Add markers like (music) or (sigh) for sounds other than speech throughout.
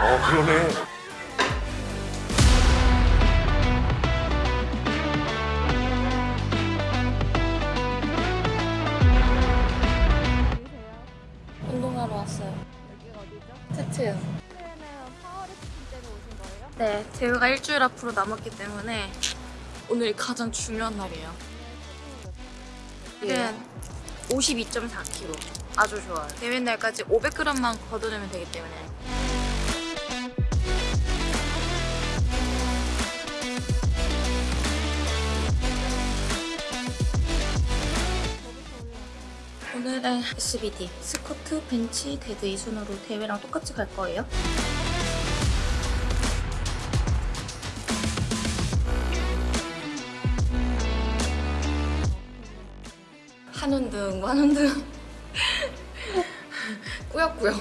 어 그러네. 운동하러 왔어요. 여기가 어디죠? 스트요. 그때는 파워리프팅 때문에 오신 거예요? 네, 대회가 일주일 앞으로 남았기 때문에 오늘이 가장 중요한 날이에요. 네. 지금 52.4kg. 아주 좋아요. 대회 날까지 500g만 걷어내면 되기 때문에. 오늘은 SBD, 스쿼트, 벤치, 데드 이 순으로 대회랑 똑같이 갈 거예요. 한운등, 만운등 꾸역꾸역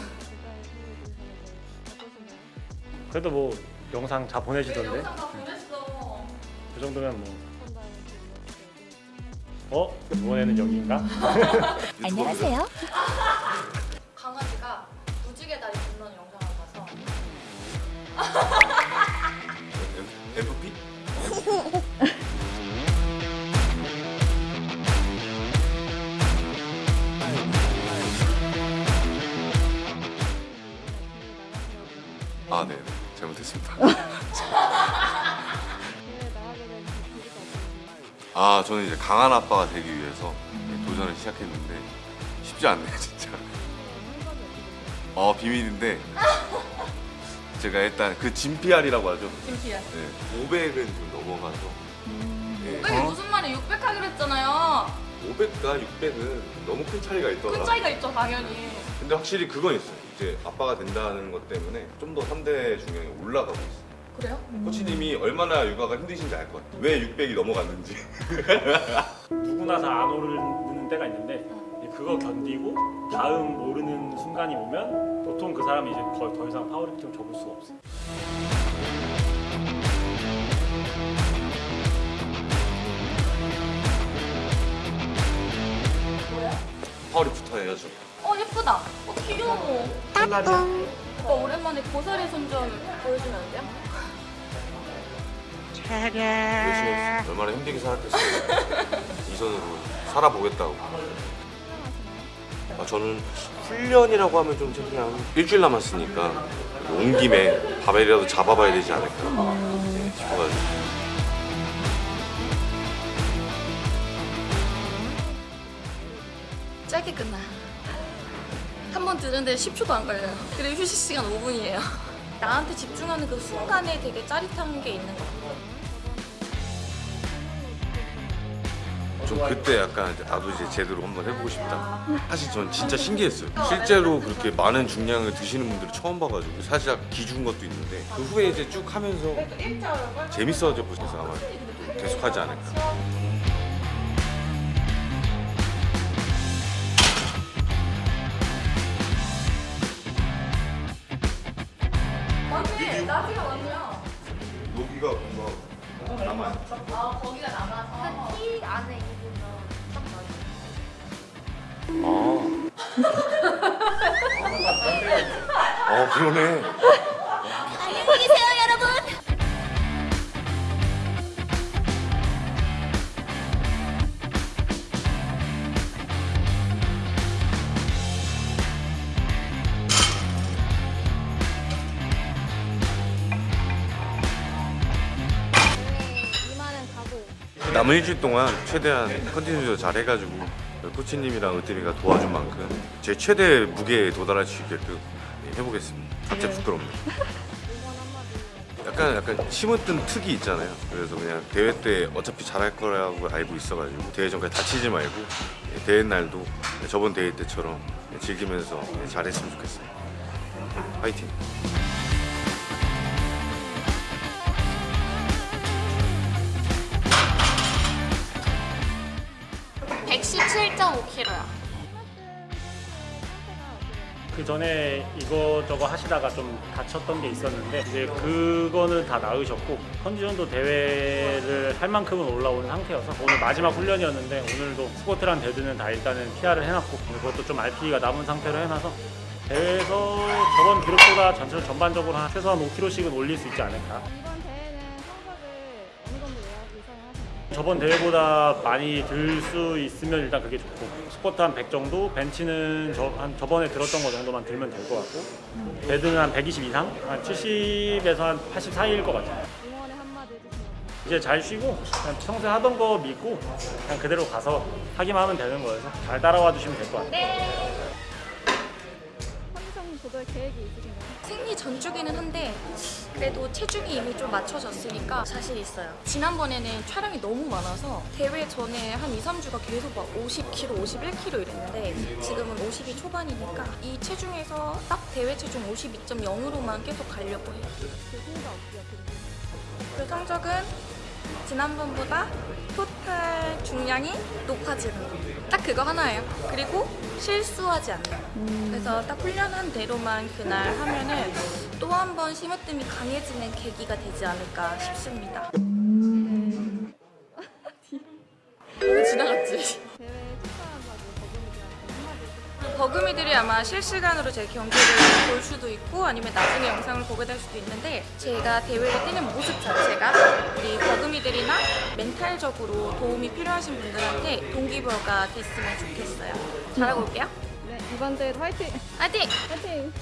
그래도 뭐 영상 다 보내주던데 다 보냈어 그 정도면 뭐 어? 이번에는 여기인가? (laughs) 안녕하세요. 아, 네, 네. 잘못했습니다. (laughs) 아, 저는 이제 강한 아빠가 되기 위해서 도전을 시작했는데 쉽지 않네요, 진짜. 어, 비밀인데 제가 일단 그 진피알이라고 하죠. 김피야 네, 500은 좀 넘어가서 네, 500이 무슨 말이야 600 하기로 했잖아요 500과 600은 너무 큰 차이가 있더라. 큰 차이가 있죠 당연히 근데 확실히 그건 있어요. 이제 아빠가 된다는 것 때문에 좀 더 3대 중량이 올라가고 있어요. 그래요? 코치님이 얼마나 육아가 힘드신지 알 것 같아요. 왜 600이 넘어갔는지. (laughs) 누구나 다 안 오르는 때가 있는데 그거 견디고 다음 오르는 순간이 오면 보통 그 사람이 이제 더, 더 이상 파워리프팅을 접을 수가 없어요 파워리프터 해야죠. 어 예쁘다 어 귀여워 콜라겐 오빠 오랜만에 고사리 손좀 보여주면 안 돼요? 했어요. 얼마나 힘들게 살았겠어요. 이 손으로 살아보겠다고. 아, 저는 훈련이라고 하면 좀 그냥 일주일 남았으니까 온 김에 바벨이라도 잡아봐야 되지 않을까 네, 싶어가지고. 짧게 끝나 한 번 들는데 10초도 안 걸려요 그리고 휴식 시간 5분이에요 (laughs) 나한테 집중하는 그 순간에 되게 짜릿한 게 있는 것 같아요 좀 그때 약간 나도 이제 제대로 한번 해보고 싶다. 사실 전 진짜 신기했어요. 실제로 그렇게 많은 중량을 드시는 분들을 처음 봐가지고 살짝 기준 것도 있는데 그 후에 이제 쭉 하면서 재밌어져 보셔서 아마 또 계속하지 않을까. 안에 입으면 딱 맞아요. 아. (laughs) 어 그러네. 남은 일주일 동안 최대한 컨디션을 잘 해가지고 코치님이랑 으뜸이가 도와준 만큼 제 최대 무게에 도달할 수 있게끔 해보겠습니다. 갑자기 부끄럽네. 응원 한마디. 약간 약간 심었던 특이 있잖아요. 그래서 그냥 대회 때 어차피 잘할 거라고 알고 있어가지고 대회 전까지 다치지 말고 대회 날도 저번 대회 때처럼 즐기면서 잘했으면 좋겠어요. 파이팅. 117.5kg야 그 전에 이거저거 하시다가 좀 다쳤던 게 있었는데 이제 그거는 다 나으셨고 컨디션도 대회를 할 만큼은 올라온 상태여서 오늘 마지막 훈련이었는데 오늘도 스쿼트랑 데드는 다 일단은 PR을 해놨고 그것도 좀 RP가 남은 상태로 해놔서 대회에서 저번 기록보다 전체 전반적으로 한 최소한 5kg씩은 올릴 수 있지 않을까. 저번 대회보다 많이 들 수 있으면 일단 그게 좋고 스쿼트 한 100 정도, 벤치는 저, 한 저번에 들었던 거 정도만 들면 될 것 같고 데드는 한 120 이상, 한 70에서 한 80 사이일 것 같아요. 응원의 한마디 해주시면 이제 잘 쉬고 그냥 평소에 하던 거 믿고 그냥 그대로 가서 하기만 하면 되는 거여서 잘 따라와 주시면 될 것 같아요. 컨디션 조절 계획이 있으신가요? 생리 전주기는 한데 그래도 체중이 이미 좀 맞춰졌으니까 자신 있어요. 지난번에는 촬영이 너무 많아서 대회 전에 한 2, 3주가 계속 막 50kg, 51kg 이랬는데 지금은 50이 초반이니까 이 체중에서 딱 대회 체중 52.0으로만 계속 가려고 해요. 그 성적 되세요? 그 성적은 지난번보다 토탈 중량이 높아지는 거. 딱 그거 하나예요. 그리고 실수하지 않는 거. 그래서 딱 훈련한 대로만 그날 하면은 또 한 번 심으뜸이 강해지는 계기가 되지 않을까 싶습니다. (laughs) 너무 지나갔지? 버금이들이 아마 실시간으로 제 경기를 볼 수도 있고 아니면 나중에 영상을 보게 될 수도 있는데 제가 대회를 뛰는 모습 자체가 우리 버금이들이나 멘탈적으로 도움이 필요하신 분들한테 동기부여가 됐으면 좋겠어요. 잘하고 올게요. 네, 이번 대회도 화이팅! 화이팅! 화이팅!